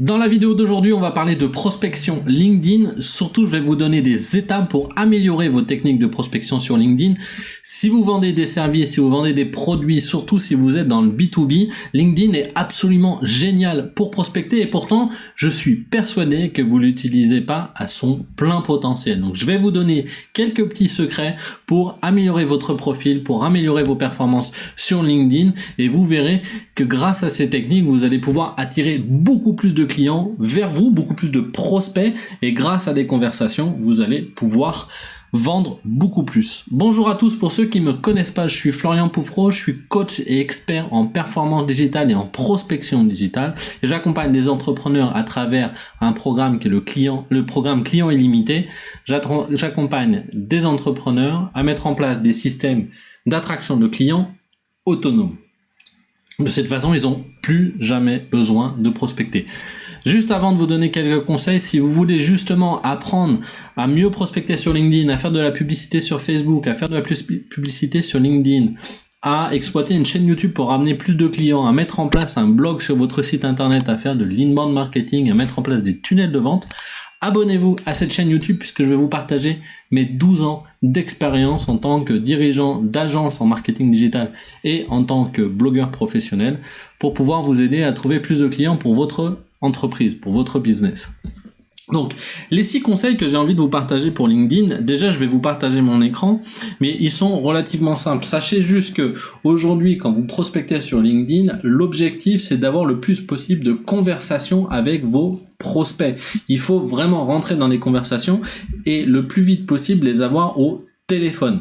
Dans la vidéo d'aujourd'hui, on va parler de prospection LinkedIn. Surtout, je vais vous donner des étapes pour améliorer vos techniques de prospection sur LinkedIn. Si vous vendez des services, si vous vendez des produits, surtout si vous êtes dans le B2B, LinkedIn est absolument génial pour prospecter et pourtant, je suis persuadé que vous l'utilisez pas à son plein potentiel. Donc, je vais vous donner quelques petits secrets pour améliorer votre profil, pour améliorer vos performances sur LinkedIn et vous verrez que grâce à ces techniques, vous allez pouvoir attirer beaucoup plus de clients vers vous, beaucoup plus de prospects et grâce à des conversations, vous allez pouvoir vendre beaucoup plus. Bonjour à tous, pour ceux qui me connaissent pas, je suis Florian Poufro, je suis coach et expert en performance digitale et en prospection digitale j'accompagne des entrepreneurs à travers un programme qui est le client, le programme client illimité. J'accompagne des entrepreneurs à mettre en place des systèmes d'attraction de clients autonomes. De cette façon, ils n'ont plus jamais besoin de prospecter. Juste avant de vous donner quelques conseils, si vous voulez justement apprendre à mieux prospecter sur LinkedIn, à faire de la publicité sur Facebook, à faire de la publicité sur LinkedIn, à exploiter une chaîne YouTube pour ramener plus de clients, à mettre en place un blog sur votre site internet, à faire de l'inbound marketing, à mettre en place des tunnels de vente, abonnez-vous à cette chaîne YouTube puisque je vais vous partager mes 12 ans d'expérience en tant que dirigeant d'agence en marketing digital et en tant que blogueur professionnel pour pouvoir vous aider à trouver plus de clients pour votre entreprise, pour votre business. Donc, les six conseils que j'ai envie de vous partager pour LinkedIn, déjà je vais vous partager mon écran, mais ils sont relativement simples. Sachez juste que aujourd'hui, quand vous prospectez sur LinkedIn, l'objectif c'est d'avoir le plus possible de conversations avec vos prospects. Il faut vraiment rentrer dans les conversations et le plus vite possible les avoir au téléphone.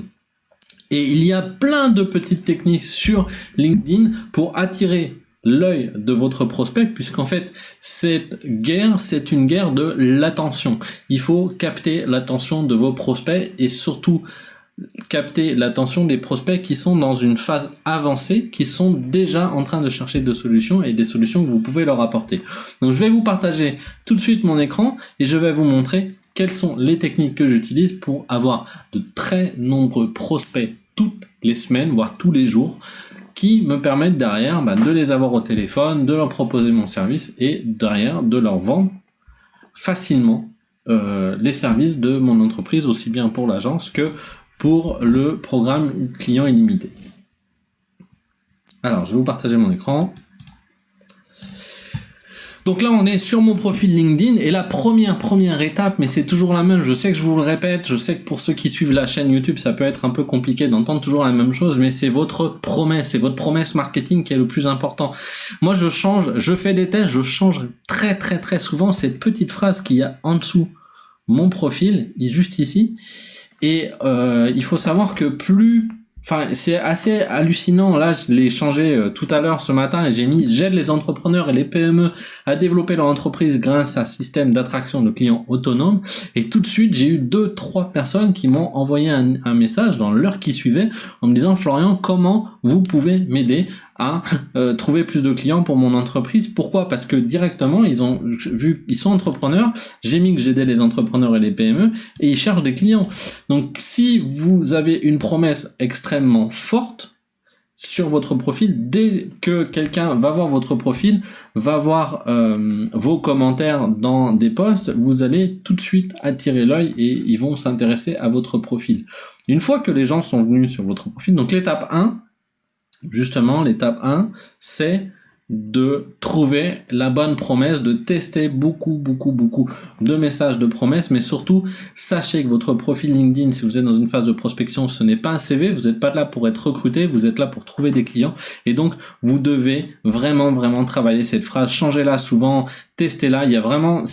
Et il y a plein de petites techniques sur LinkedIn pour attirer l'œil de votre prospect, puisqu'en fait, cette guerre, c'est une guerre de l'attention. Il faut capter l'attention de vos prospects et surtout capter l'attention des prospects qui sont dans une phase avancée, qui sont déjà en train de chercher de solutions et des solutions que vous pouvez leur apporter. Donc je vais vous partager tout de suite mon écran et je vais vous montrer quelles sont les techniques que j'utilise pour avoir de très nombreux prospects toutes les semaines, voire tous les jours, qui me permettent derrière bah, de les avoir au téléphone, de leur proposer mon service et derrière de leur vendre facilement euh, les services de mon entreprise, aussi bien pour l'agence que pour le programme client illimité. Alors, je vais vous partager mon écran. Donc là, on est sur mon profil LinkedIn et la première, première étape, mais c'est toujours la même, je sais que je vous le répète, je sais que pour ceux qui suivent la chaîne YouTube, ça peut être un peu compliqué d'entendre toujours la même chose, mais c'est votre promesse, c'est votre promesse marketing qui est le plus important. Moi, je change, je fais des tests, je change très, très, très souvent cette petite phrase qu'il y a en dessous mon profil, juste ici, et euh, il faut savoir que plus Enfin, c'est assez hallucinant. Là, je l'ai changé euh, tout à l'heure ce matin et j'ai mis j'aide les entrepreneurs et les PME à développer leur entreprise grâce à un système d'attraction de clients autonomes. Et tout de suite, j'ai eu deux, trois personnes qui m'ont envoyé un, un, message dans l'heure qui suivait en me disant Florian, comment vous pouvez m'aider à euh, trouver plus de clients pour mon entreprise. Pourquoi? Parce que directement, ils ont vu, ils sont entrepreneurs. J'ai mis que j'aidais les entrepreneurs et les PME et ils cherchent des clients. Donc, si vous avez une promesse extrêmement forte sur votre profil, dès que quelqu'un va voir votre profil, va voir euh, vos commentaires dans des posts, vous allez tout de suite attirer l'œil et ils vont s'intéresser à votre profil. Une fois que les gens sont venus sur votre profil, donc l'étape 1, justement, l'étape 1, c'est de trouver la bonne promesse, de tester beaucoup, beaucoup, beaucoup de messages de promesses, mais surtout, sachez que votre profil LinkedIn, si vous êtes dans une phase de prospection, ce n'est pas un CV, vous n'êtes pas là pour être recruté, vous êtes là pour trouver des clients, et donc, vous devez vraiment, vraiment travailler cette phrase, changez-la souvent, testez-la, il y a vraiment,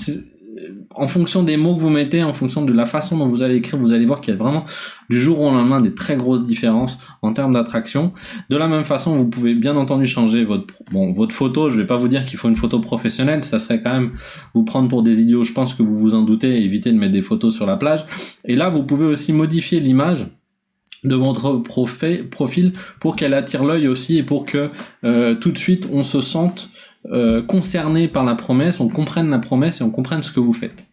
en fonction des mots que vous mettez, en fonction de la façon dont vous allez écrire, vous allez voir qu'il y a vraiment du jour au lendemain des très grosses différences en termes d'attraction. De la même façon, vous pouvez bien entendu changer votre bon votre photo. Je vais pas vous dire qu'il faut une photo professionnelle, ça serait quand même vous prendre pour des idiots. Je pense que vous vous en doutez, et éviter de mettre des photos sur la plage. Et là, vous pouvez aussi modifier l'image de votre profil pour qu'elle attire l'œil aussi et pour que euh, tout de suite on se sente euh, concerné par la promesse, on comprenne la promesse et on comprenne ce que vous faites.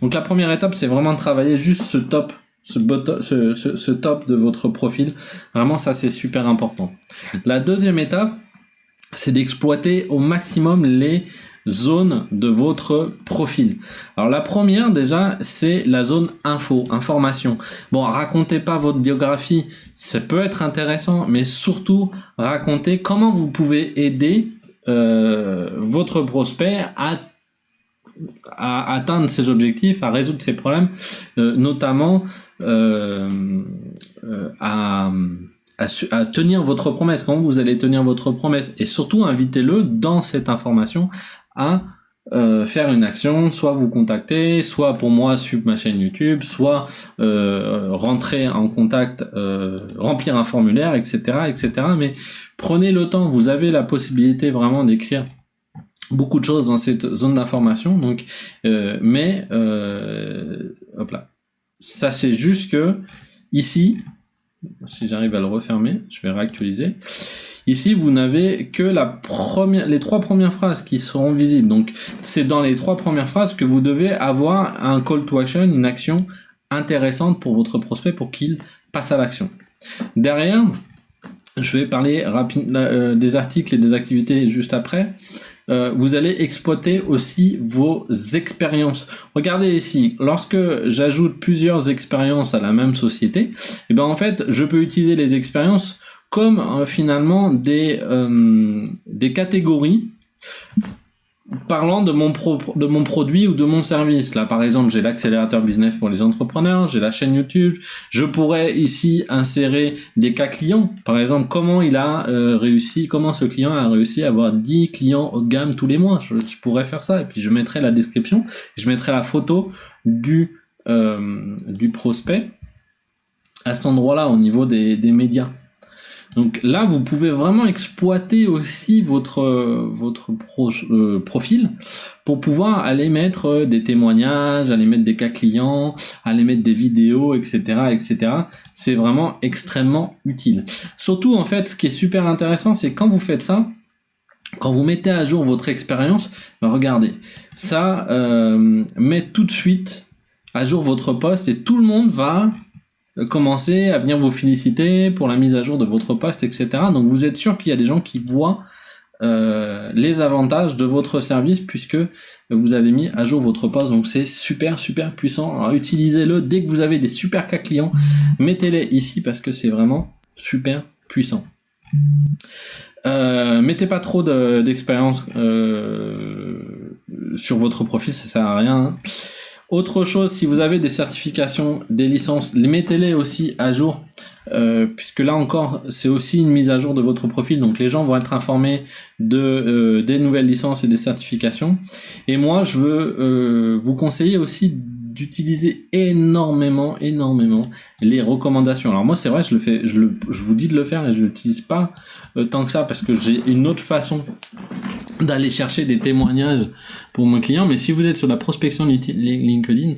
Donc la première étape, c'est vraiment de travailler juste ce top, ce, ce, ce, top de votre profil. Vraiment, ça c'est super important. La deuxième étape, c'est d'exploiter au maximum les zones de votre profil. Alors la première déjà, c'est la zone info, information. Bon, racontez pas votre biographie, ça peut être intéressant, mais surtout racontez comment vous pouvez aider euh, votre prospect à à atteindre ses objectifs, à résoudre ses problèmes, euh, notamment euh, euh, à, tenir votre promesse, comment vous allez tenir votre promesse, et surtout invitez-le dans cette information à faire une action, soit vous contacter, soit pour moi suivre ma chaîne YouTube, soit rentrer en contact, remplir un formulaire, etc., etc. Mais prenez le temps, vous avez la possibilité vraiment d'écrire beaucoup de choses dans cette zone d'information. Donc, euh, mais euh, hop là, sachez juste que ici, si j'arrive à le refermer, je vais réactualiser. Ici, vous n'avez que la première, les trois premières phrases qui seront visibles. Donc, c'est dans les trois premières phrases que vous devez avoir un call to action, une action intéressante pour votre prospect pour qu'il passe à l'action. Derrière, je vais parler rapide, euh, des articles et des activités juste après. Euh, vous allez exploiter aussi vos expériences. Regardez ici, lorsque j'ajoute plusieurs expériences à la même société, et eh ben en fait, je peux utiliser les expériences comme euh, finalement des, euh, des catégories parlant de mon, produit ou de mon service. Là, par exemple, j'ai l'accélérateur business pour les entrepreneurs, j'ai la chaîne YouTube. Je pourrais ici insérer des cas clients. Par exemple, comment il a euh, réussi, comment ce client a réussi à avoir 10 clients haut de gamme tous les mois. Je, pourrais faire ça. Et puis, je mettrai la description. Je mettrai la photo du, euh, prospect à cet endroit-là, au niveau des médias. Donc là, vous pouvez vraiment exploiter aussi votre, votre euh, profil pour pouvoir aller mettre euh, des témoignages, aller mettre des cas clients, aller mettre des vidéos, etc. etc. C'est vraiment extrêmement utile. Surtout, en fait, ce qui est super intéressant, c'est quand vous faites ça, quand vous mettez à jour votre expérience, regardez, ça euh, met tout de suite à jour votre poste et tout le monde va euh, commencer à venir vous féliciter pour la mise à jour de votre poste, etc. Donc vous êtes sûr qu'il y a des gens qui voient euh, les avantages de votre service puisque vous avez mis à jour votre poste. Donc c'est super super puissant. Utilisez-le dès que vous avez des super cas clients, mettez-les ici parce que c'est vraiment super puissant. Euh, mettez pas trop d'expérience euh, sur votre profil, ça sert à rien. Hein. Autre chose, si vous avez des certifications, des licences, les mettez-les aussi à jour, euh, puisque là encore, c'est aussi une mise à jour de votre profil, donc les gens vont être informés de euh, des nouvelles licences et des certifications. Et moi, je veux euh, vous conseiller aussi d'utiliser énormément, énormément les recommandations. Alors moi, c'est vrai, je le fais, je, vous dis de le faire et je l'utilise pas tant que ça parce que j'ai une autre façon d'aller chercher des témoignages pour mon client. Mais si vous êtes sur la prospection LinkedIn,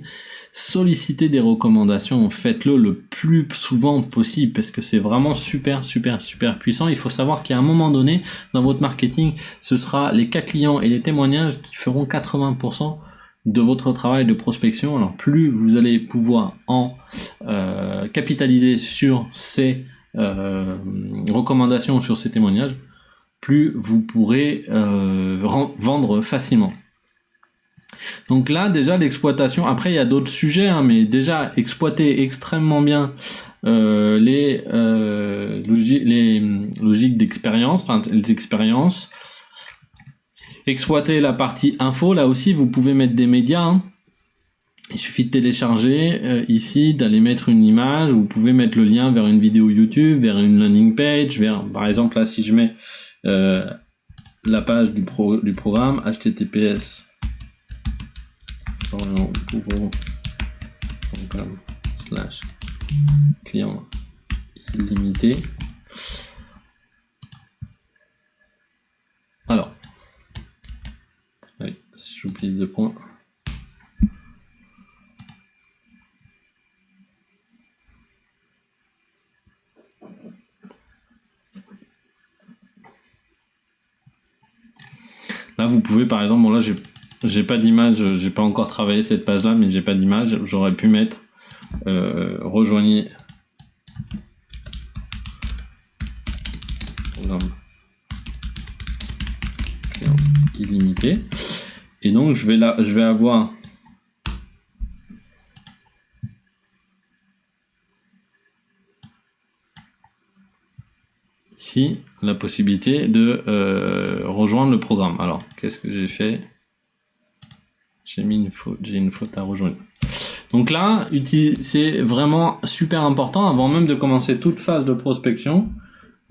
sollicitez des recommandations, faites-le le plus souvent possible parce que c'est vraiment super, super, super puissant. Il faut savoir qu'à un moment donné, dans votre marketing, ce sera les cas clients et les témoignages qui feront 80% de votre travail de prospection. Alors plus vous allez pouvoir en euh, capitaliser sur ces euh, recommandations, sur ces témoignages, plus vous pourrez euh, vendre facilement. Donc là, déjà, l'exploitation, après, il y a d'autres sujets, hein, mais déjà, exploiter extrêmement bien les, les logiques d'expérience, enfin, les expériences. Exploiter la partie info, là aussi, vous pouvez mettre des médias. Hein. Il suffit de télécharger ici, d'aller mettre une image, vous pouvez mettre le lien vers une vidéo YouTube, vers une landing page, vers, par exemple, là, si je mets euh, la page du, pro, du programme https slash client illimité alors si j'oublie deux points Là, vous pouvez par exemple, bon là j'ai pas d'image, j'ai pas encore travaillé cette page là, mais j'ai pas d'image. J'aurais pu mettre euh, rejoignez illimité. Et donc, je vais, là, je vais avoir ici la possibilité de euh, rejoindre le programme. Alors, qu'est-ce que j'ai fait? J'ai mis une faute, j'ai une faute à rejoindre. Donc là, c'est vraiment super important, avant même de commencer toute phase de prospection,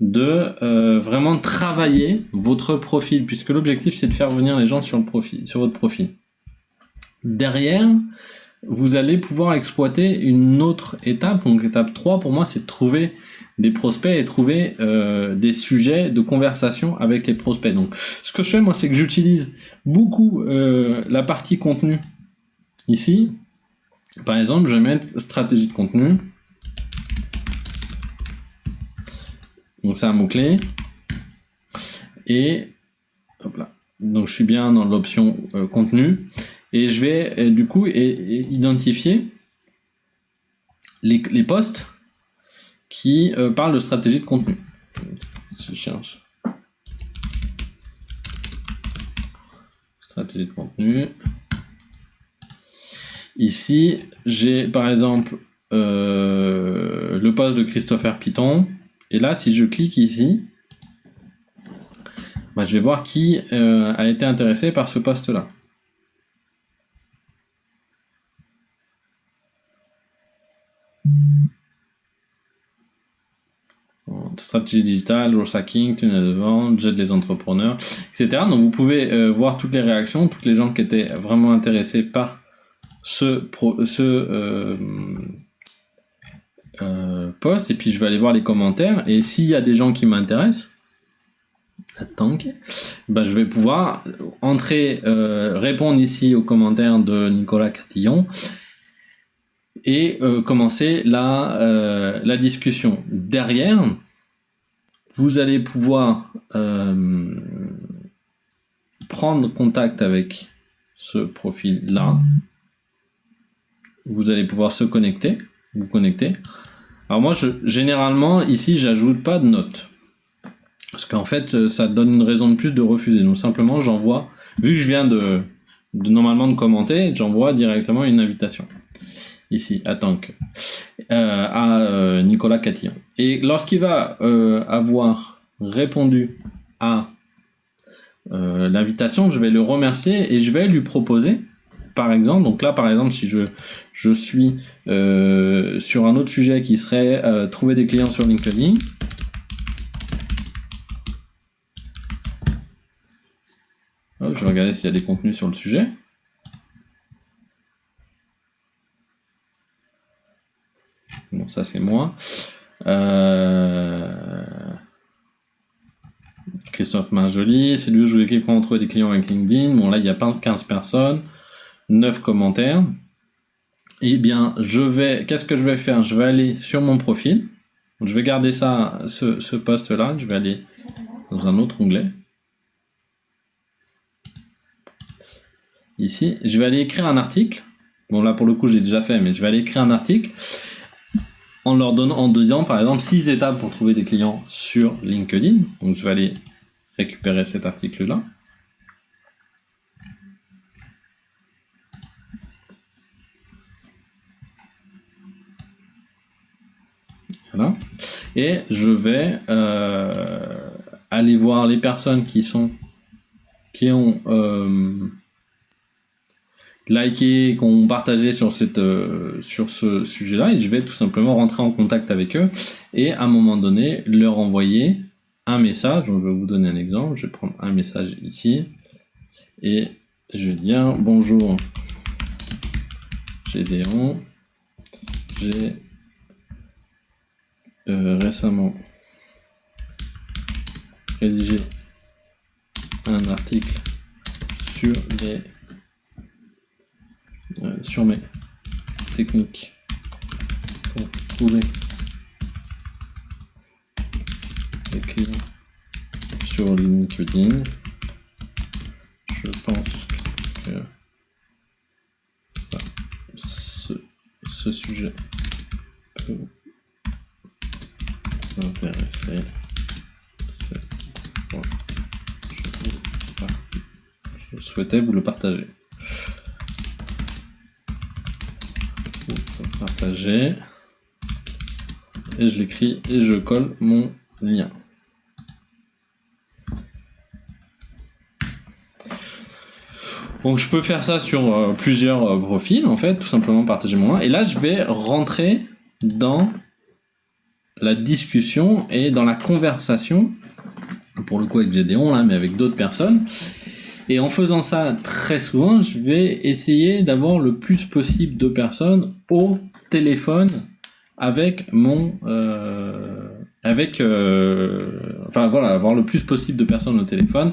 de euh, vraiment travailler votre profil, puisque l'objectif c'est de faire venir les gens sur, le profil, sur votre profil. Derrière, vous allez pouvoir exploiter une autre étape. Donc étape 3 pour moi c'est de trouver des prospects et trouver euh, des sujets de conversation avec les prospects. Donc ce que je fais moi c'est que j'utilise beaucoup euh, la partie contenu ici par exemple, je vais mettre stratégie de contenu. Donc c'est un mot-clé. Et hop là. Donc je suis bien dans l'option euh, contenu. Et je vais euh, du coup identifier les, les postes qui euh, parlent de stratégie de contenu. Stratégie de contenu. Ici, j'ai par exemple le poste de Christopher Python. Et là, si je clique ici, bah, je vais voir qui euh, a été intéressé par ce poste-là. stratégie digitale, growth hacking, tunnel de vente, jet des entrepreneurs, etc. Donc vous pouvez euh, voir toutes les réactions, toutes les gens qui étaient vraiment intéressés par ce, ce euh, euh, post et puis je vais aller voir les commentaires et s'il y a des gens qui m'intéressent attends bah, je vais pouvoir entrer euh, répondre ici aux commentaires de Nicolas Catillon et commencer la, la discussion. Derrière vous allez pouvoir prendre contact avec ce profil là vous allez pouvoir se connecter, vous connecter. Alors moi, je, généralement, ici, j'ajoute pas de notes. Parce qu'en fait, euh, ça donne une raison de plus de refuser. Donc simplement, j'envoie, vu que je viens de, normalement de commenter, j'envoie directement une invitation. Ici, à Tank, euh, à euh, Nicolas Catillon. Et lorsqu'il va avoir répondu à l'invitation, je vais le remercier et je vais lui proposer par exemple, donc là par exemple si je, je suis euh, sur un autre sujet qui serait euh, trouver des clients sur LinkedIn, je vais regarder s'il y a des contenus sur le sujet. Bon, ça c'est moi. Euh, Christophe Marjoli, c'est lui où je voulais comment trouver des clients avec LinkedIn. Bon là il n'y a pas 15 personnes. 9 commentaires, eh bien, je vais, qu'est-ce que je vais faire? Je vais aller sur mon profil. je vais garder ça, ce, ce poste-là. Je vais aller dans un autre onglet. Ici, je vais aller écrire un article. Bon, là, pour le coup, j'ai déjà fait, mais je vais aller écrire un article en leur donnant, en disant, par exemple, 6 étapes pour trouver des clients sur LinkedIn. Donc, je vais aller récupérer cet article-là. Et je vais euh, aller voir les personnes qui sont qui ont euh, liké, qui ont partagé sur, cette, euh, sur ce sujet-là, et je vais tout simplement rentrer en contact avec eux, et à un moment donné, leur envoyer un message, donc je vais vous donner un exemple, je vais prendre un message ici, et je vais dire « Bonjour. Gédéon, j'ai euh, récemment rédigé un article sur les euh, sur mes techniques pour trouver des clients sur LinkedIn. Je pense que ça, ce, ce sujet peut intéressé. C'est je, souhaitez vous le partager. Partager. Et je l'écris et je colle mon lien. Donc je peux faire ça sur euh, plusieurs euh, profils en fait, tout simplement partager mon lien. Et là je vais rentrer dans la discussion et dans la conversation, pour le coup avec Gédéon là, mais avec d'autres personnes. Et en faisant ça très souvent, je vais essayer d'avoir le plus possible de personnes au téléphone avec mon euh, avec euh, enfin voilà avoir le plus possible de personnes au téléphone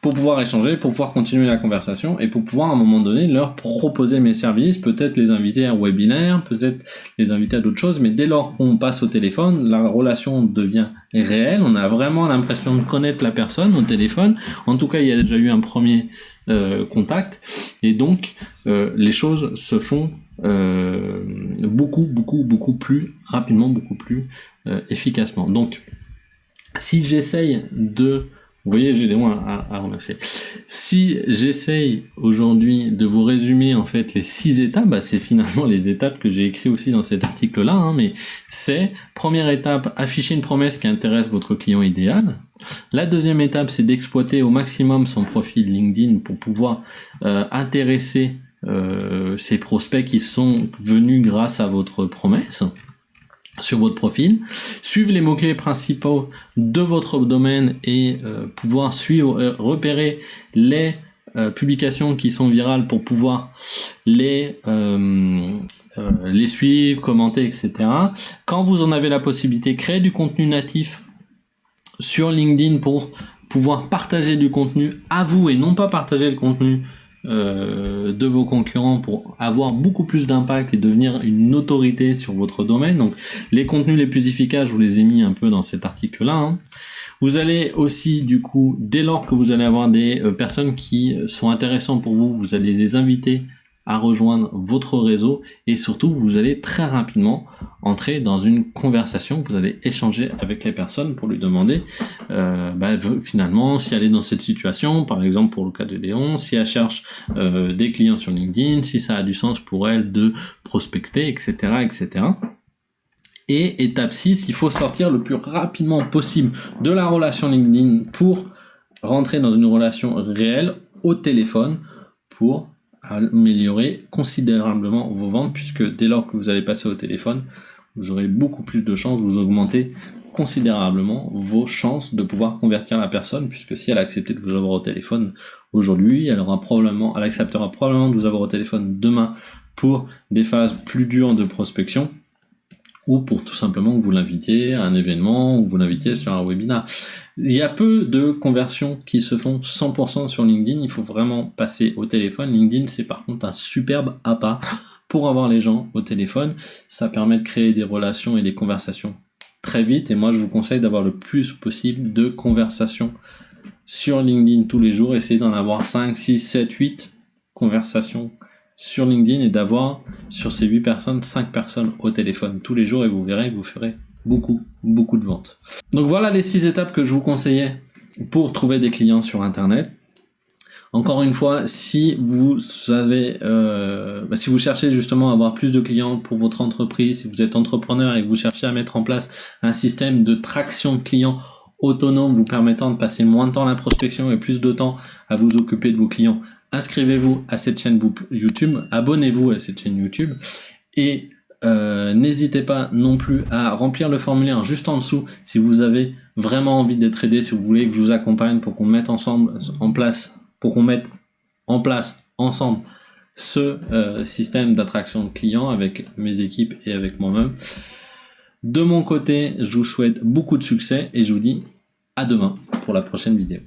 pour pouvoir échanger pour pouvoir continuer la conversation et pour pouvoir à un moment donné leur proposer mes services peut-être les inviter à un webinaire peut-être les inviter à d'autres choses mais dès lors qu'on passe au téléphone la relation devient réelle. On a vraiment l'impression de connaître la personne au téléphone. En tout cas il y a déjà eu un premier euh, contact et donc euh, les choses se font beaucoup, beaucoup, beaucoup plus rapidement, beaucoup plus euh, efficacement. Donc, si j'essaye de... Vous voyez, j'ai des mots à, remercier. Si j'essaye aujourd'hui de vous résumer en fait les six étapes, bah, c'est finalement les étapes que j'ai écrit aussi dans cet article-là, hein, mais c'est première étape, afficher une promesse qui intéresse votre client idéal. La deuxième étape, c'est d'exploiter au maximum son profil LinkedIn pour pouvoir euh, intéresser euh, ces prospects qui sont venus grâce à votre promesse sur votre profil, suivre les mots-clés principaux de votre domaine et euh, pouvoir suivre, euh, repérer les publications qui sont virales pour pouvoir les, les suivre, commenter, etc. Quand vous en avez la possibilité, créer du contenu natif sur LinkedIn pour pouvoir partager du contenu à vous et non pas partager le contenu euh, de vos concurrents pour avoir beaucoup plus d'impact et devenir une autorité sur votre domaine. Donc les contenus les plus efficaces, je vous les ai mis un peu dans cet article-là. Hein. Vous allez aussi, du coup, dès lors que vous allez avoir des euh, personnes qui sont intéressantes pour vous, vous allez les inviter à rejoindre votre réseau et surtout vous allez très rapidement entrer dans une conversation, vous allez échanger avec les personnes pour lui demander euh, bah, finalement si elle est dans cette situation, par exemple pour le cas de Léon, si elle cherche euh, des clients sur LinkedIn, si ça a du sens pour elle de prospecter, etc. etc. Et étape 6, il faut sortir le plus rapidement possible de la relation LinkedIn pour rentrer dans une relation réelle au téléphone pour améliorer considérablement vos ventes puisque dès lors que vous allez passer au téléphone, vous aurez beaucoup plus de chances, vous augmenter considérablement vos chances de pouvoir convertir la personne puisque si elle a accepté de vous avoir au téléphone aujourd'hui, elle aura probablement, elle acceptera probablement de vous avoir au téléphone demain pour des phases plus dures de prospection ou pour tout simplement que vous l'invitiez à un événement ou vous l'invitiez sur un webinar. Il y a peu de conversions qui se font 100% sur LinkedIn, il faut vraiment passer au téléphone. LinkedIn, c'est par contre un superbe appât pour avoir les gens au téléphone. Ça permet de créer des relations et des conversations très vite, et moi je vous conseille d'avoir le plus possible de conversations sur LinkedIn tous les jours, essayez d'en avoir 5, 6, 7, 8 conversations sur LinkedIn et d'avoir sur ces 8 personnes, 5 personnes au téléphone tous les jours et vous verrez que vous ferez beaucoup, beaucoup de ventes. Donc voilà les 6 étapes que je vous conseillais pour trouver des clients sur Internet. Encore une fois, si vous avez, euh, bah, si vous cherchez justement à avoir plus de clients pour votre entreprise, si vous êtes entrepreneur et que vous cherchez à mettre en place un système de traction de clients autonome vous permettant de passer moins de temps à la prospection et plus de temps à vous occuper de vos clients inscrivez-vous à cette chaîne YouTube, abonnez-vous à cette chaîne YouTube et euh, n'hésitez pas non plus à remplir le formulaire juste en dessous si vous avez vraiment envie d'être aidé, si vous voulez que je vous accompagne pour qu'on mette ensemble en place, pour qu'on mette en place ensemble ce euh, système d'attraction de clients avec mes équipes et avec moi-même. De mon côté, je vous souhaite beaucoup de succès et je vous dis à demain pour la prochaine vidéo.